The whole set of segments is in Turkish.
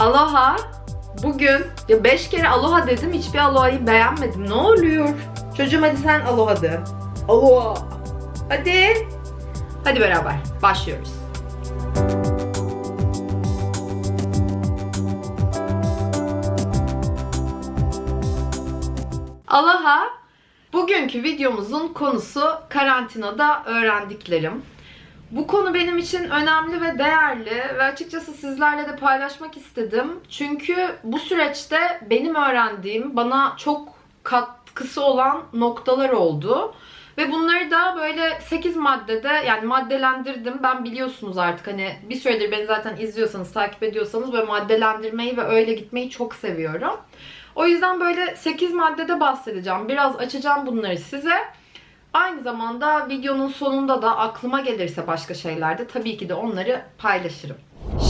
Aloha. Bugün ya 5 kere aloha dedim hiçbir aloha'yı beğenmedim. Ne oluyor? Çocuğum hadi sen aloha de. Aloha. Hadi. Hadi beraber başlıyoruz. Aloha. Bugünkü videomuzun konusu karantinada öğrendiklerim. Bu konu benim için önemli ve değerli ve açıkçası sizlerle de paylaşmak istedim. Çünkü bu süreçte benim öğrendiğim bana çok katkısı olan noktalar oldu. Ve bunları da böyle 8 maddede yani maddelendirdim. Ben biliyorsunuz artık hani bir süredir beni zaten izliyorsanız, takip ediyorsanız böyle maddelendirmeyi ve öyle gitmeyi çok seviyorum. O yüzden böyle 8 maddede bahsedeceğim. Biraz açacağım bunları size. Aynı zamanda videonun sonunda da aklıma gelirse başka şeylerde tabii ki de onları paylaşırım.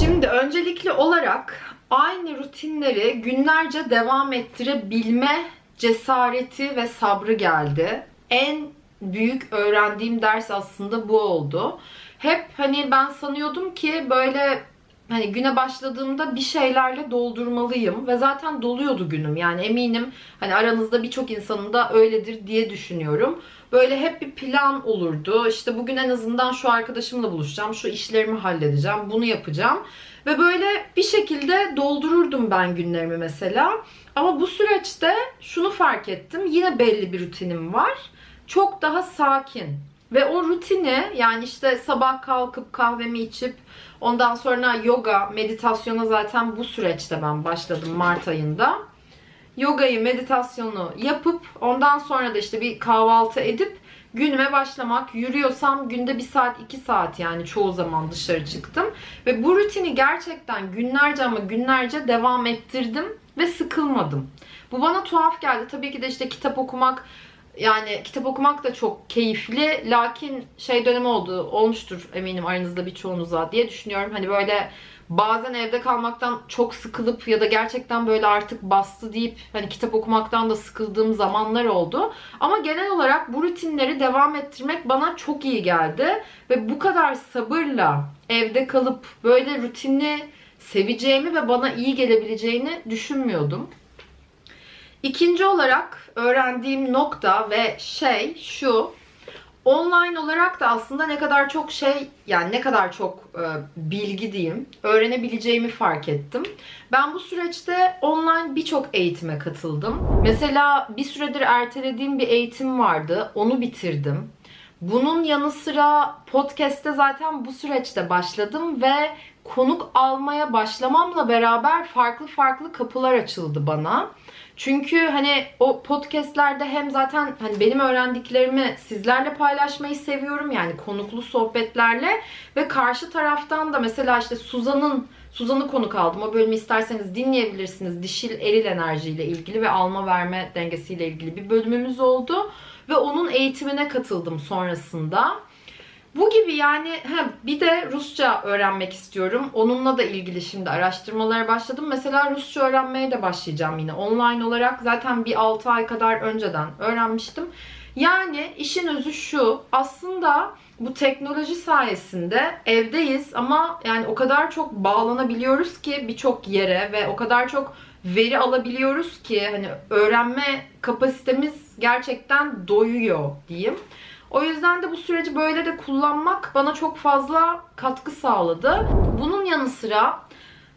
Şimdi öncelikli olarak aynı rutinleri günlerce devam ettirebilme cesareti ve sabrı geldi. En büyük öğrendiğim ders aslında bu oldu. Hep hani ben sanıyordum ki böyle hani güne başladığımda bir şeylerle doldurmalıyım ve zaten doluyordu günüm. Yani eminim hani aranızda birçok insanın da öyledir diye düşünüyorum. Böyle hep bir plan olurdu. İşte bugün en azından şu arkadaşımla buluşacağım, şu işlerimi halledeceğim, bunu yapacağım. Ve böyle bir şekilde doldururdum ben günlerimi mesela. Ama bu süreçte şunu fark ettim. Yine belli bir rutinim var. Çok daha sakin. Ve o rutini yani işte sabah kalkıp kahvemi içip ondan sonra yoga, meditasyona zaten bu süreçte ben başladım Mart ayında. Yogayı, meditasyonu yapıp ondan sonra da işte bir kahvaltı edip günüme başlamak. Yürüyorsam günde bir saat, iki saat yani çoğu zaman dışarı çıktım. Ve bu rutini gerçekten günlerce ama günlerce devam ettirdim ve sıkılmadım. Bu bana tuhaf geldi. Tabii ki de işte kitap okumak yani kitap okumak da çok keyifli. Lakin şey dönemi oldu, olmuştur eminim aranızda birçoğunuza diye düşünüyorum. Hani böyle bazen evde kalmaktan çok sıkılıp ya da gerçekten böyle artık bastı deyip hani kitap okumaktan da sıkıldığım zamanlar oldu. Ama genel olarak bu rutinleri devam ettirmek bana çok iyi geldi. Ve bu kadar sabırla evde kalıp böyle rutini seveceğimi ve bana iyi gelebileceğini düşünmüyordum. İkinci olarak öğrendiğim nokta ve şey şu. Online olarak da aslında ne kadar çok şey yani ne kadar çok e, bilgi diyeyim öğrenebileceğimi fark ettim. Ben bu süreçte online birçok eğitime katıldım. Mesela bir süredir ertelediğim bir eğitim vardı. Onu bitirdim. Bunun yanı sıra podcast'te zaten bu süreçte başladım ve konuk almaya başlamamla beraber farklı farklı kapılar açıldı bana. Çünkü hani o podcastlerde hem zaten hani benim öğrendiklerimi sizlerle paylaşmayı seviyorum. Yani konuklu sohbetlerle ve karşı taraftan da mesela işte Suzan'ın Suzan'ı konuk aldım. O bölümü isterseniz dinleyebilirsiniz. Dişil eril enerjiyle ilgili ve alma verme dengesiyle ilgili bir bölümümüz oldu. Ve onun eğitimine katıldım sonrasında. Bu gibi yani he, bir de Rusça öğrenmek istiyorum. Onunla da ilgili şimdi araştırmalara başladım. Mesela Rusça öğrenmeye de başlayacağım yine online olarak. Zaten bir 6 ay kadar önceden öğrenmiştim. Yani işin özü şu. Aslında bu teknoloji sayesinde evdeyiz ama yani o kadar çok bağlanabiliyoruz ki birçok yere ve o kadar çok veri alabiliyoruz ki hani öğrenme kapasitemiz gerçekten doyuyor diyeyim. O yüzden de bu süreci böyle de kullanmak bana çok fazla katkı sağladı. Bunun yanı sıra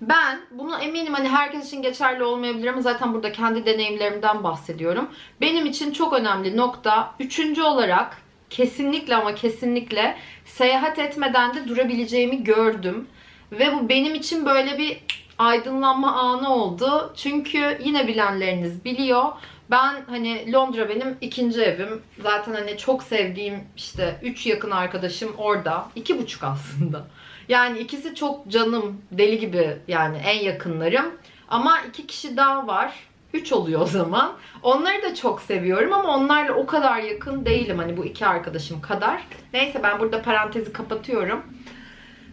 ben bunu eminim hani herkes için geçerli olmayabilir ama zaten burada kendi deneyimlerimden bahsediyorum. Benim için çok önemli nokta üçüncü olarak kesinlikle ama kesinlikle seyahat etmeden de durabileceğimi gördüm. Ve bu benim için böyle bir aydınlanma anı oldu. Çünkü yine bilenleriniz biliyor. Ben hani Londra benim ikinci evim. Zaten hani çok sevdiğim işte üç yakın arkadaşım orada. iki buçuk aslında. Yani ikisi çok canım deli gibi yani en yakınlarım. Ama iki kişi daha var. Üç oluyor o zaman. Onları da çok seviyorum ama onlarla o kadar yakın değilim hani bu iki arkadaşım kadar. Neyse ben burada parantezi kapatıyorum.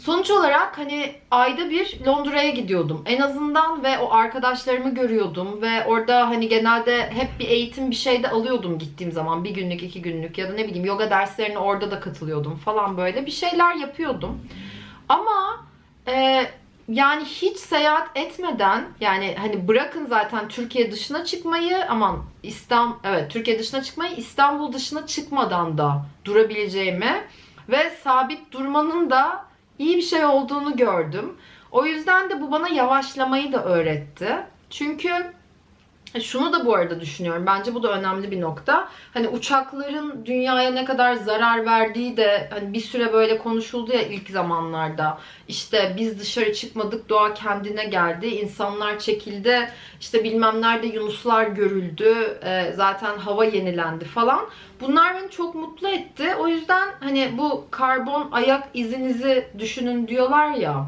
Sonuç olarak hani ayda bir Londra'ya gidiyordum. En azından ve o arkadaşlarımı görüyordum ve orada hani genelde hep bir eğitim bir şey de alıyordum gittiğim zaman. Bir günlük, iki günlük ya da ne bileyim yoga derslerine orada da katılıyordum falan böyle bir şeyler yapıyordum. Ama e, yani hiç seyahat etmeden yani hani bırakın zaten Türkiye dışına çıkmayı aman İstanbul evet Türkiye dışına çıkmayı İstanbul dışına çıkmadan da durabileceğimi ve sabit durmanın da iyi bir şey olduğunu gördüm. O yüzden de bu bana yavaşlamayı da öğretti. Çünkü şunu da bu arada düşünüyorum. Bence bu da önemli bir nokta. Hani uçakların dünyaya ne kadar zarar verdiği de hani bir süre böyle konuşuldu ya ilk zamanlarda. İşte biz dışarı çıkmadık, doğa kendine geldi, insanlar çekildi, işte bilmem nerede yunuslar görüldü, e, zaten hava yenilendi falan. Bunlar beni çok mutlu etti. O yüzden hani bu karbon ayak izinizi düşünün diyorlar ya.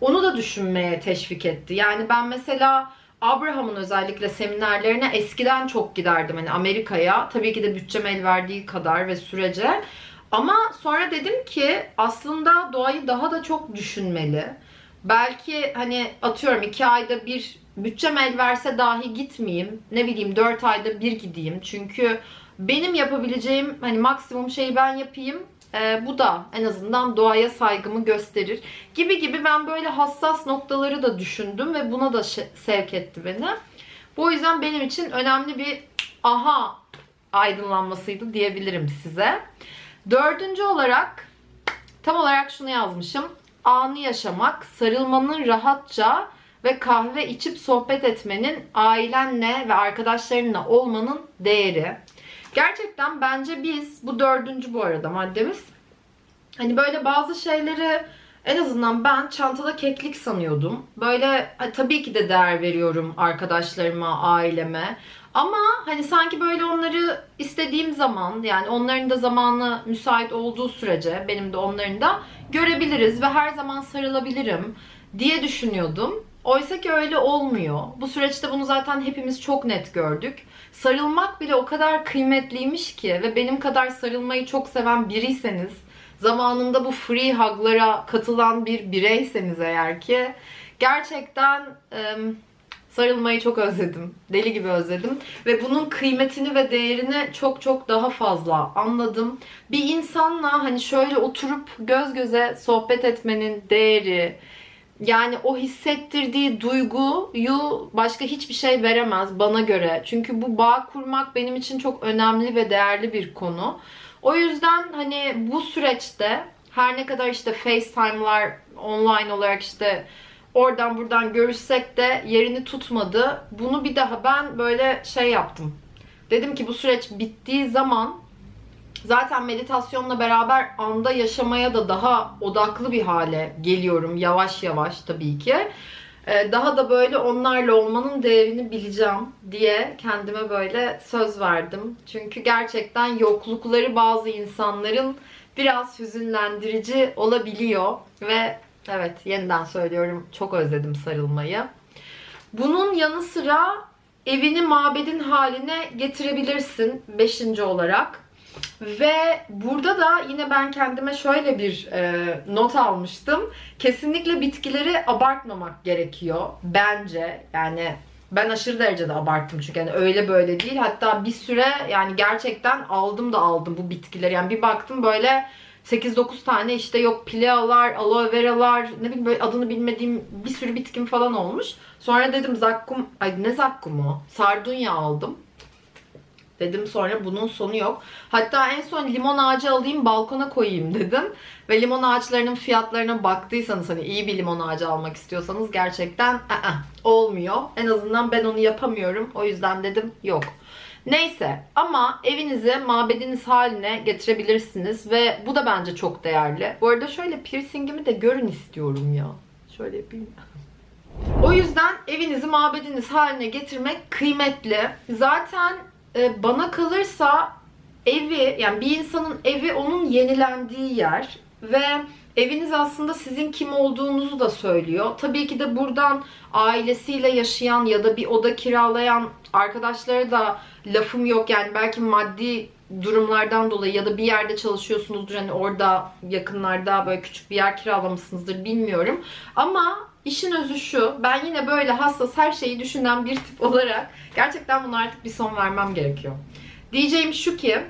Onu da düşünmeye teşvik etti. Yani ben mesela Abraham'ın özellikle seminerlerine eskiden çok giderdim hani Amerika'ya. Tabii ki de bütçem el verdiği kadar ve sürece. Ama sonra dedim ki aslında doğayı daha da çok düşünmeli. Belki hani atıyorum iki ayda bir bütçem el verse dahi gitmeyeyim. Ne bileyim dört ayda bir gideyim. Çünkü benim yapabileceğim hani maksimum şeyi ben yapayım. Ee, bu da en azından doğaya saygımı gösterir. Gibi gibi ben böyle hassas noktaları da düşündüm ve buna da sevk etti beni. Bu yüzden benim için önemli bir aha aydınlanmasıydı diyebilirim size. Dördüncü olarak tam olarak şunu yazmışım. Anı yaşamak, sarılmanın rahatça ve kahve içip sohbet etmenin, ailenle ve arkadaşlarınla olmanın değeri. Gerçekten bence biz, bu dördüncü bu arada maddemiz, hani böyle bazı şeyleri en azından ben çantada keklik sanıyordum. Böyle tabii ki de değer veriyorum arkadaşlarıma, aileme. Ama hani sanki böyle onları istediğim zaman yani onların da zamanı müsait olduğu sürece benim de onların da görebiliriz ve her zaman sarılabilirim diye düşünüyordum. Oysa ki öyle olmuyor. Bu süreçte bunu zaten hepimiz çok net gördük. Sarılmak bile o kadar kıymetliymiş ki ve benim kadar sarılmayı çok seven biriyseniz, zamanında bu free hug'lara katılan bir bireyseniz eğer ki gerçekten ıı, sarılmayı çok özledim. Deli gibi özledim. Ve bunun kıymetini ve değerini çok çok daha fazla anladım. Bir insanla hani şöyle oturup göz göze sohbet etmenin değeri, yani o hissettirdiği duyguyu başka hiçbir şey veremez bana göre. Çünkü bu bağ kurmak benim için çok önemli ve değerli bir konu. O yüzden hani bu süreçte her ne kadar işte FaceTime'lar online olarak işte oradan buradan görüşsek de yerini tutmadı. Bunu bir daha ben böyle şey yaptım. Dedim ki bu süreç bittiği zaman Zaten meditasyonla beraber anda yaşamaya da daha odaklı bir hale geliyorum yavaş yavaş tabii ki. Ee, daha da böyle onlarla olmanın değerini bileceğim diye kendime böyle söz verdim. Çünkü gerçekten yoklukları bazı insanların biraz hüzünlendirici olabiliyor ve evet yeniden söylüyorum çok özledim sarılmayı. Bunun yanı sıra evini mabedin haline getirebilirsin beşinci olarak. Ve burada da yine ben kendime şöyle bir e, not almıştım. Kesinlikle bitkileri abartmamak gerekiyor bence. Yani ben aşırı derecede abarttım çünkü yani öyle böyle değil. Hatta bir süre yani gerçekten aldım da aldım bu bitkileri. Yani bir baktım böyle 8-9 tane işte yok pilealar, aloe veralar, ne bileyim böyle adını bilmediğim bir sürü bitkim falan olmuş. Sonra dedim zakkum, ay ne zakkumu? Sardunya aldım. Dedim sonra bunun sonu yok. Hatta en son limon ağacı alayım balkona koyayım dedim. Ve limon ağaçlarının fiyatlarına baktıysanız hani iyi bir limon ağacı almak istiyorsanız gerçekten ı -ı, olmuyor. En azından ben onu yapamıyorum. O yüzden dedim yok. Neyse ama evinizi mabediniz haline getirebilirsiniz ve bu da bence çok değerli. Bu arada şöyle piercingimi de görün istiyorum ya. Şöyle yapayım. O yüzden evinizi mabediniz haline getirmek kıymetli. Zaten e, bana kalırsa evi yani bir insanın evi onun yenilendiği yer ve eviniz aslında sizin kim olduğunuzu da söylüyor. Tabii ki de buradan ailesiyle yaşayan ya da bir oda kiralayan arkadaşlara da lafım yok. Yani belki maddi durumlardan dolayı ya da bir yerde çalışıyorsunuzdur. Hani orada yakınlarda böyle küçük bir yer kiralamışsınızdır bilmiyorum. Ama işin özü şu. Ben yine böyle hassas her şeyi düşünen bir tip olarak gerçekten buna artık bir son vermem gerekiyor. Diyeceğim şu ki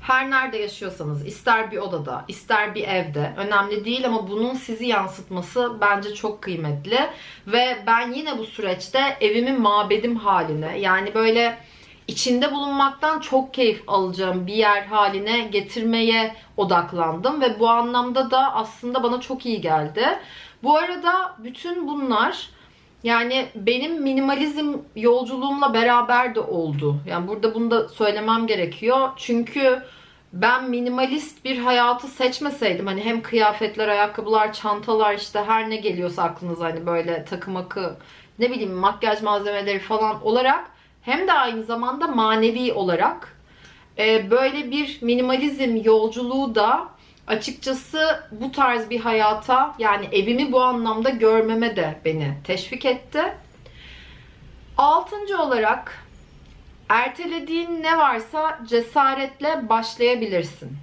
her nerede yaşıyorsanız, ister bir odada, ister bir evde önemli değil ama bunun sizi yansıtması bence çok kıymetli. Ve ben yine bu süreçte evimin mabedim haline yani böyle içinde bulunmaktan çok keyif alacağım bir yer haline getirmeye odaklandım ve bu anlamda da aslında bana çok iyi geldi. Bu arada bütün bunlar yani benim minimalizm yolculuğumla beraber de oldu. Yani burada bunu da söylemem gerekiyor. Çünkü ben minimalist bir hayatı seçmeseydim hani hem kıyafetler, ayakkabılar, çantalar işte her ne geliyorsa aklınıza hani böyle takım akı ne bileyim makyaj malzemeleri falan olarak hem de aynı zamanda manevi olarak e, böyle bir minimalizm yolculuğu da açıkçası bu tarz bir hayata yani evimi bu anlamda görmeme de beni teşvik etti. Altıncı olarak ertelediğin ne varsa cesaretle başlayabilirsin.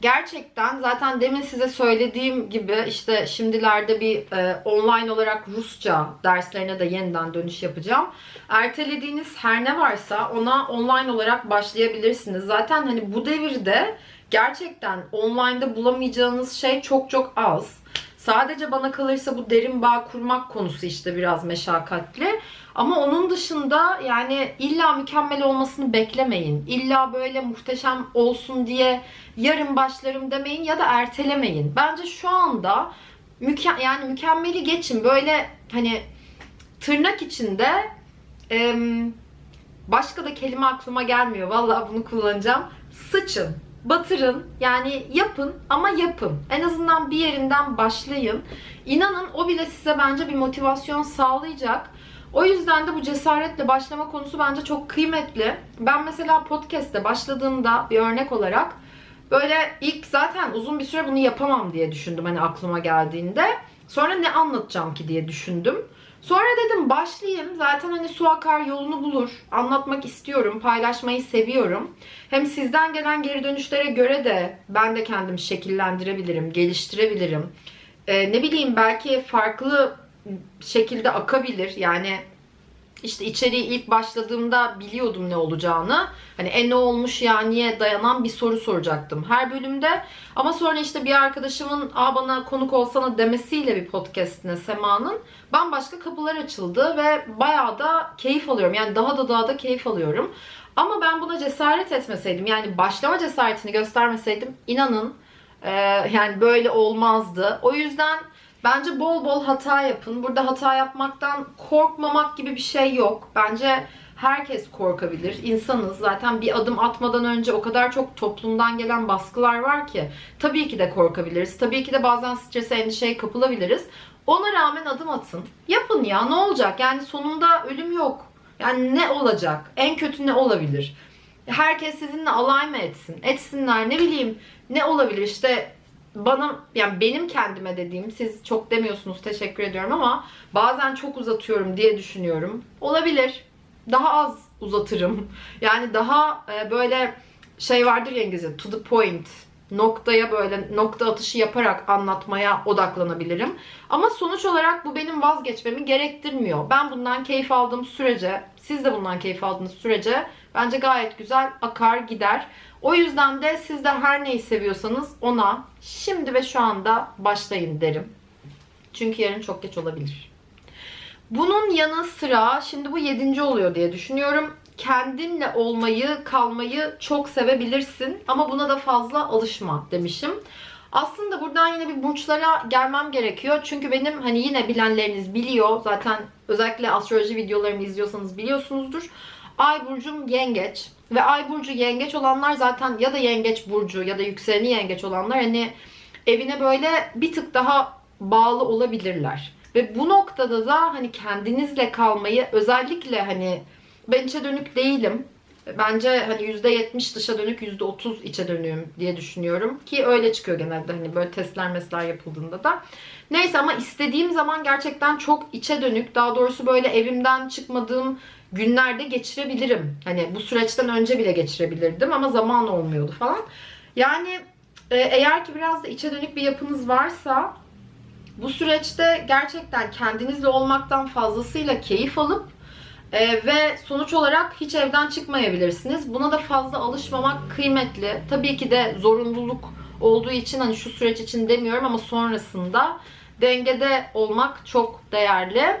Gerçekten zaten demin size söylediğim gibi işte şimdilerde bir e, online olarak Rusça derslerine de yeniden dönüş yapacağım. Ertelediğiniz her ne varsa ona online olarak başlayabilirsiniz. Zaten hani bu devirde gerçekten online'da bulamayacağınız şey çok çok az. Sadece bana kalırsa bu derin bağ kurmak konusu işte biraz meşakkatli. Ama onun dışında yani illa mükemmel olmasını beklemeyin. İlla böyle muhteşem olsun diye yarın başlarım demeyin ya da ertelemeyin. Bence şu anda müke yani mükemmeli geçin. Böyle hani tırnak içinde başka da kelime aklıma gelmiyor. Vallahi bunu kullanacağım. Sıçın batırın yani yapın ama yapın. En azından bir yerinden başlayın. İnanın o bile size bence bir motivasyon sağlayacak. O yüzden de bu cesaretle başlama konusu bence çok kıymetli. Ben mesela podcast'te başladığımda bir örnek olarak böyle ilk zaten uzun bir süre bunu yapamam diye düşündüm hani aklıma geldiğinde. Sonra ne anlatacağım ki diye düşündüm. Sonra dedim başlayayım. Zaten hani su akar yolunu bulur. Anlatmak istiyorum. Paylaşmayı seviyorum. Hem sizden gelen geri dönüşlere göre de ben de kendimi şekillendirebilirim, geliştirebilirim. Ee, ne bileyim belki farklı şekilde akabilir. Yani işte içeriği ilk başladığımda biliyordum ne olacağını. Hani e ne olmuş ya niye dayanan bir soru soracaktım her bölümde. Ama sonra işte bir arkadaşımın a bana konuk olsana demesiyle bir podcastine Sema'nın bambaşka kapılar açıldı ve bayağı da keyif alıyorum. Yani daha da daha da keyif alıyorum. Ama ben buna cesaret etmeseydim yani başlama cesaretini göstermeseydim inanın e, yani böyle olmazdı. O yüzden Bence bol bol hata yapın. Burada hata yapmaktan korkmamak gibi bir şey yok. Bence herkes korkabilir. İnsanız. Zaten bir adım atmadan önce o kadar çok toplumdan gelen baskılar var ki. Tabii ki de korkabiliriz. Tabii ki de bazen strese, endişeye kapılabiliriz. Ona rağmen adım atın. Yapın ya ne olacak? Yani sonunda ölüm yok. Yani ne olacak? En kötü ne olabilir? Herkes sizinle alay mı etsin? Etsinler ne bileyim ne olabilir? İşte bana yani benim kendime dediğim siz çok demiyorsunuz teşekkür ediyorum ama bazen çok uzatıyorum diye düşünüyorum. Olabilir. Daha az uzatırım. Yani daha e, böyle şey vardır ya İngilizce to the point noktaya böyle nokta atışı yaparak anlatmaya odaklanabilirim. Ama sonuç olarak bu benim vazgeçmemi gerektirmiyor. Ben bundan keyif aldığım sürece, siz de bundan keyif aldığınız sürece bence gayet güzel akar gider. O yüzden de siz de her neyi seviyorsanız ona şimdi ve şu anda başlayın derim. Çünkü yarın çok geç olabilir. Bunun yanı sıra şimdi bu yedinci oluyor diye düşünüyorum. Kendinle olmayı, kalmayı çok sevebilirsin ama buna da fazla alışma demişim. Aslında buradan yine bir burçlara gelmem gerekiyor. Çünkü benim hani yine bilenleriniz biliyor. Zaten özellikle astroloji videolarımı izliyorsanız biliyorsunuzdur. Ay burcum yengeç. Ve ay burcu yengeç olanlar zaten ya da yengeç burcu ya da yükseleni yengeç olanlar hani evine böyle bir tık daha bağlı olabilirler. Ve bu noktada da hani kendinizle kalmayı özellikle hani ben içe dönük değilim. Bence hani %70 dışa dönük %30 içe dönüğüm diye düşünüyorum. Ki öyle çıkıyor genelde hani böyle testler mesler yapıldığında da. Neyse ama istediğim zaman gerçekten çok içe dönük. Daha doğrusu böyle evimden çıkmadığım günlerde geçirebilirim. Hani bu süreçten önce bile geçirebilirdim ama zaman olmuyordu falan. Yani e, eğer ki biraz da içe dönük bir yapınız varsa bu süreçte gerçekten kendinizle olmaktan fazlasıyla keyif alıp Ee, ve sonuç olarak hiç evden çıkmayabilirsiniz. Buna da fazla alışmamak kıymetli. Tabii ki de zorunluluk olduğu için hani şu süreç için demiyorum ama sonrasında dengede olmak çok değerli.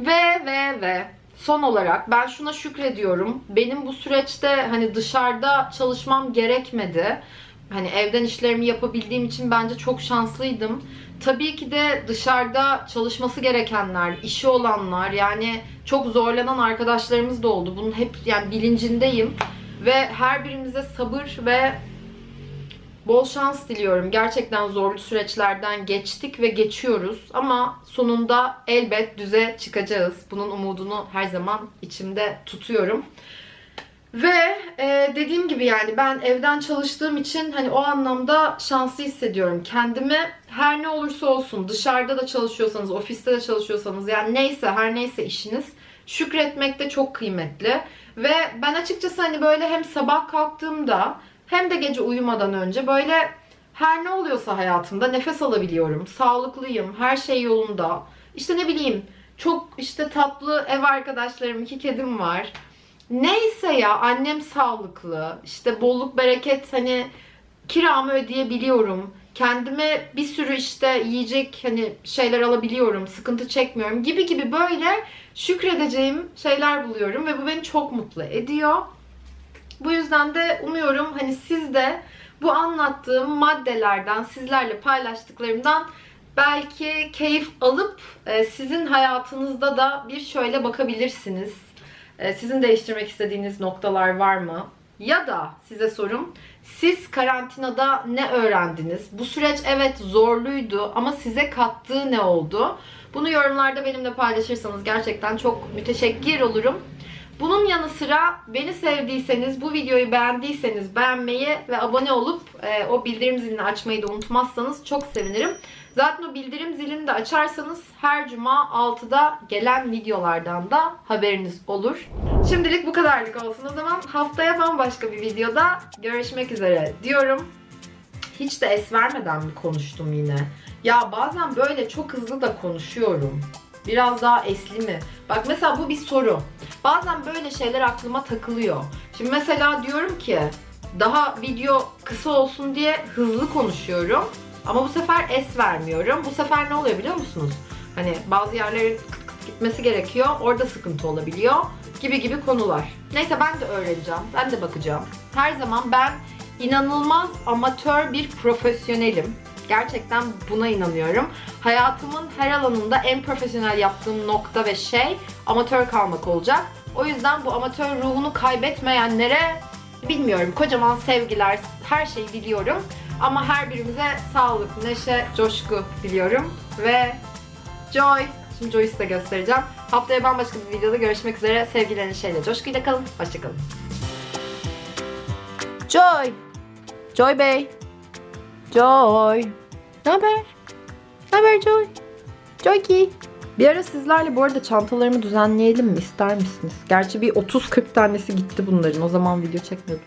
Ve ve ve son olarak ben şuna şükrediyorum. Benim bu süreçte hani dışarıda çalışmam gerekmedi. Hani evden işlerimi yapabildiğim için bence çok şanslıydım. Tabii ki de dışarıda çalışması gerekenler, işi olanlar yani çok zorlanan arkadaşlarımız da oldu. Bunun hep yani bilincindeyim ve her birimize sabır ve bol şans diliyorum. Gerçekten zorlu süreçlerden geçtik ve geçiyoruz ama sonunda elbet düze çıkacağız. Bunun umudunu her zaman içimde tutuyorum. Ve e, dediğim gibi yani ben evden çalıştığım için hani o anlamda şanslı hissediyorum. Kendimi her ne olursa olsun dışarıda da çalışıyorsanız, ofiste de çalışıyorsanız yani neyse her neyse işiniz şükretmek de çok kıymetli. Ve ben açıkçası hani böyle hem sabah kalktığımda hem de gece uyumadan önce böyle her ne oluyorsa hayatımda nefes alabiliyorum. Sağlıklıyım, her şey yolunda. İşte ne bileyim çok işte tatlı ev arkadaşlarım, iki kedim var. Neyse ya annem sağlıklı. işte bolluk bereket hani kiramı ödeyebiliyorum. Kendime bir sürü işte yiyecek hani şeyler alabiliyorum. Sıkıntı çekmiyorum gibi gibi böyle şükredeceğim şeyler buluyorum ve bu beni çok mutlu ediyor. Bu yüzden de umuyorum hani siz de bu anlattığım maddelerden, sizlerle paylaştıklarımdan belki keyif alıp e, sizin hayatınızda da bir şöyle bakabilirsiniz. E, Sizin değiştirmek istediğiniz noktalar var mı? Ya da size sorum, siz karantinada ne öğrendiniz? Bu süreç evet zorluydu ama size kattığı ne oldu? Bunu yorumlarda benimle paylaşırsanız gerçekten çok müteşekkir olurum. Bunun yanı sıra beni sevdiyseniz, bu videoyu beğendiyseniz beğenmeyi ve abone olup e, o bildirim zilini açmayı da unutmazsanız çok sevinirim. Zaten o bildirim zilini de açarsanız her cuma 6'da gelen videolardan da haberiniz olur. Şimdilik bu kadarlık olsun o zaman. Haftaya bambaşka bir videoda görüşmek üzere diyorum. Hiç de es vermeden mi konuştum yine? Ya bazen böyle çok hızlı da konuşuyorum. Biraz daha esli mi? Bak mesela bu bir soru. Bazen böyle şeyler aklıma takılıyor. Şimdi mesela diyorum ki daha video kısa olsun diye hızlı konuşuyorum. Ama bu sefer es vermiyorum. Bu sefer ne oluyor biliyor musunuz? Hani bazı yerlerin kıt kıt gitmesi gerekiyor. Orada sıkıntı olabiliyor. Gibi gibi konular. Neyse ben de öğreneceğim. Ben de bakacağım. Her zaman ben inanılmaz amatör bir profesyonelim. Gerçekten buna inanıyorum. Hayatımın her alanında en profesyonel yaptığım nokta ve şey amatör kalmak olacak. O yüzden bu amatör ruhunu kaybetmeyenlere bilmiyorum kocaman sevgiler, her şeyi diliyorum. Ama her birimize sağlık, neşe, coşku diliyorum. Ve Joy. Şimdi Joy'u size göstereceğim. Haftaya bambaşka bir videoda görüşmek üzere. Sevgiler, neşeyle, coşkuyla kalın. Hoşçakalın. Joy. Joy Bey. Joy. Ne haber? Ne haber Joy? Joy ki. Bir ara sizlerle bu arada çantalarımı düzenleyelim mi? İster misiniz? Gerçi bir 30-40 tanesi gitti bunların. O zaman video çekmiyordum.